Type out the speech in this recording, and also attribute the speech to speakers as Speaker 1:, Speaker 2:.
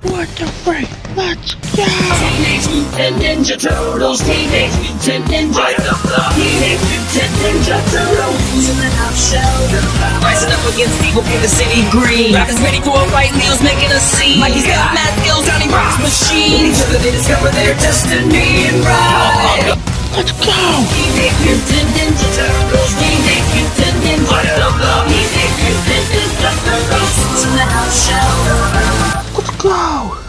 Speaker 1: What the frick? Let's go!
Speaker 2: Teenage Mutant Ninja Turtles, Teenage Mutant Ninja Turtles, Teenage Mutant Ninja Turtles in the nutshell.
Speaker 3: Rising up against evil, paint the city green. Raph's ready for a fight, Leo's making a scene. Mikey's got mad skills, Donnie rocks machine.
Speaker 2: Each other they discover their destiny and ride.
Speaker 1: Let's go!
Speaker 2: Teenage Mutant Ninja Turtles, Teenage go!